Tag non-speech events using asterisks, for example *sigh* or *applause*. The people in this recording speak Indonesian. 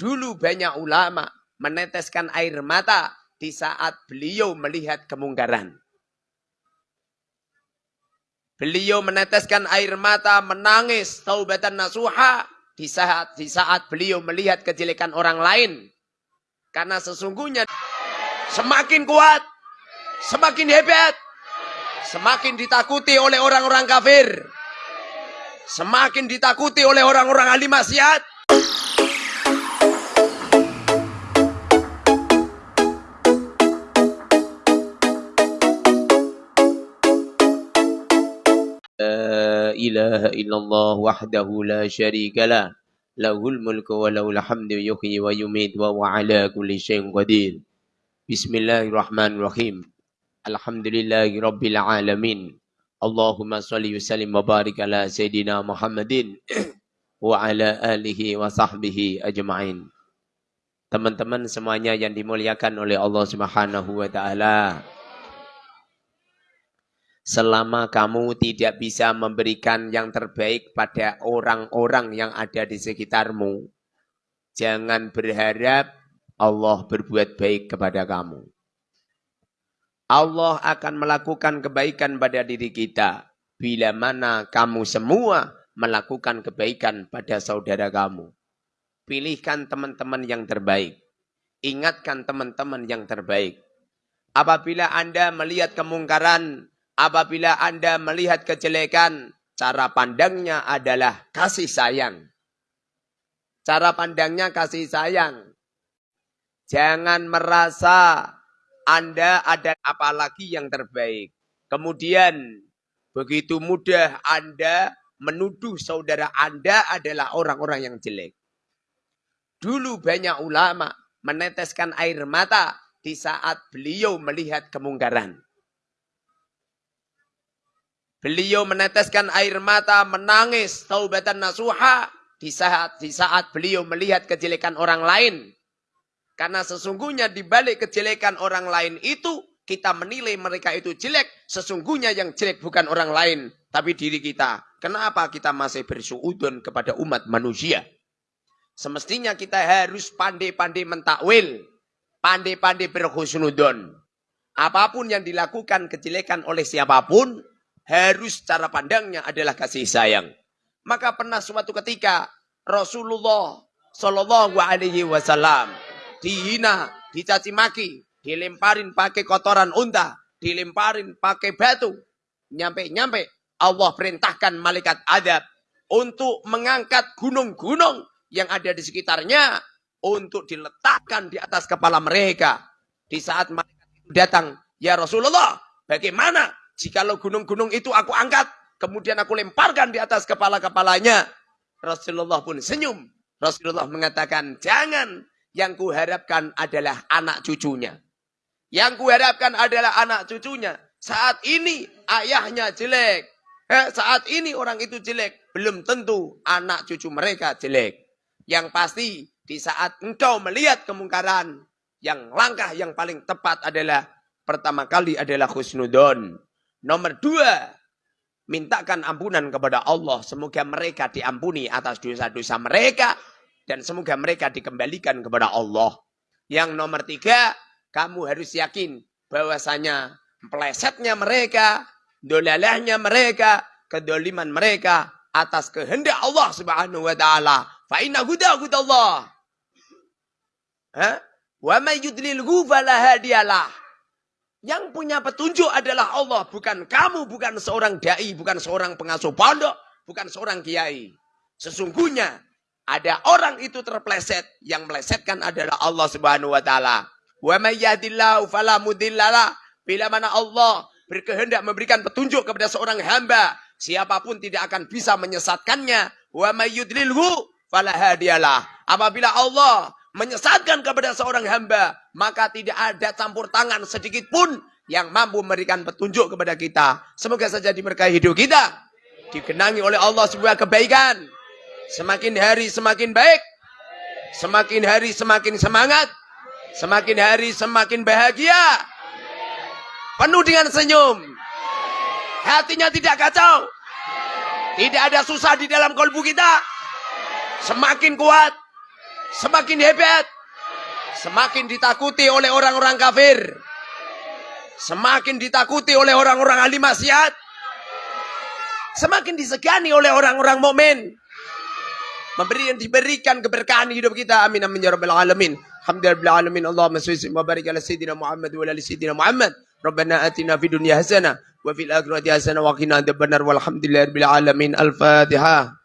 Dulu banyak ulama meneteskan air mata di saat beliau melihat kemungkaran. Beliau meneteskan air mata, menangis, taubatan nasuha di saat di saat beliau melihat kejelekan orang lain. Karena sesungguhnya semakin kuat, semakin hebat, semakin ditakuti oleh orang-orang kafir. Semakin ditakuti oleh orang-orang ahli maksiat. إله إلا الله وحده لا شريك له له الملك وله الحمد يحيي ويميت وهو على كل شيء قدير. بسم الله الرحمن الرحيم. الحمد لله رب العالمين. اللهم صل وسلم وبارك على سيدنا محمد *clears throat* وعلى آله وصحبه أجمعين. Teman-teman semuanya yang dimuliakan oleh Allah Subhanahu wa taala. Selama kamu tidak bisa memberikan yang terbaik pada orang-orang yang ada di sekitarmu, jangan berharap Allah berbuat baik kepada kamu. Allah akan melakukan kebaikan pada diri kita bila mana kamu semua melakukan kebaikan pada saudara kamu. Pilihkan teman-teman yang terbaik. Ingatkan teman-teman yang terbaik. Apabila Anda melihat kemungkaran Apabila Anda melihat kejelekan, cara pandangnya adalah kasih sayang. Cara pandangnya kasih sayang. Jangan merasa Anda ada apalagi yang terbaik. Kemudian begitu mudah Anda menuduh saudara Anda adalah orang-orang yang jelek. Dulu banyak ulama meneteskan air mata di saat beliau melihat kemungkaran. Beliau meneteskan air mata, menangis, taubatan nasuha di saat di saat beliau melihat kejelekan orang lain. Karena sesungguhnya di balik kejelekan orang lain itu kita menilai mereka itu jelek, sesungguhnya yang jelek bukan orang lain, tapi diri kita. Kenapa kita masih bersuudon kepada umat manusia? Semestinya kita harus pandai-pandai mentakwil, pandai-pandai berhusnudon. Apa pun yang dilakukan kejelekan oleh siapa pun, harus cara pandangnya adalah kasih sayang. Maka pernah suatu ketika Rasulullah Shallallahu Alaihi Wasallam dihina, dicaci maki, dilemparin pakai kotoran unta, dilemparin pakai batu, nyampe-nyampe Allah perintahkan malaikat adab untuk mengangkat gunung-gunung yang ada di sekitarnya untuk diletakkan di atas kepala mereka. Di saat malaikat itu datang, ya Rasulullah, bagaimana Jikalau gunung-gunung itu aku angkat, kemudian aku lemparkan di atas kepala-kepalanya. Rasulullah pun senyum. Rasulullah mengatakan, jangan. Yang kuharapkan adalah anak cucunya. Yang kuharapkan adalah anak cucunya. Saat ini ayahnya jelek. Eh, saat ini orang itu jelek. Belum tentu anak cucu mereka jelek. Yang pasti di saat engkau melihat kemungkaran. Yang langkah yang paling tepat adalah pertama kali adalah khusnudon. Nomor dua, mintakan ampunan kepada Allah. Semoga mereka diampuni atas dosa-dosa mereka. Dan semoga mereka dikembalikan kepada Allah. Yang nomor tiga, kamu harus yakin bahwasanya pelesetnya mereka, dolalahnya mereka, kedoliman mereka atas kehendak Allah Subhanahu wa taala. Fa inna huda hudallah. Ha? Wa may yudlilhu hadiyalah. Yang punya petunjuk adalah Allah, bukan kamu, bukan seorang dai, bukan seorang pengasuh pondok, bukan seorang kiai. Sesungguhnya ada orang itu terpleset, yang melesetkan adalah Allah Subhanahu wa taala. Wa may yahdillahu fala mudhillalah. Bila mana Allah berkehendak memberikan petunjuk kepada seorang hamba, siapa pun tidak akan bisa menyesatkannya. Wa may yudlilhu fala hadiyalah. Apabila Allah menyesatkan kepada seorang hamba, maka tidak ada campur tangan sedikit pun yang mampu memberikan petunjuk kepada kita. Semoga saja diberkahi hidup kita. Dikenangi oleh Allah sebuah kebaikan. Semakin hari semakin baik. Semakin hari semakin semangat. Semakin hari semakin bahagia. Penuh dengan senyum. Hatinya tidak kacau. Tidak ada susah di dalam kolbu kita. Semakin kuat Semakin hebat. Semakin ditakuti oleh orang-orang kafir. Semakin ditakuti oleh orang-orang ahli maksiat. Semakin disegani oleh orang-orang mukmin. Memberi diberikan keberkahan hidup kita. Amin amin ya rabbal alamin. Alhamdulillah alamin. Allahumma sholli wa barik ala sayyidina Muhammad wa ala sayyidina Muhammad. Rabbana atina fid dunya hasanah wa fil akhirati hasanah wa qina adzabannar walhamdulillahi rabbil alamin. Al-Fatihah.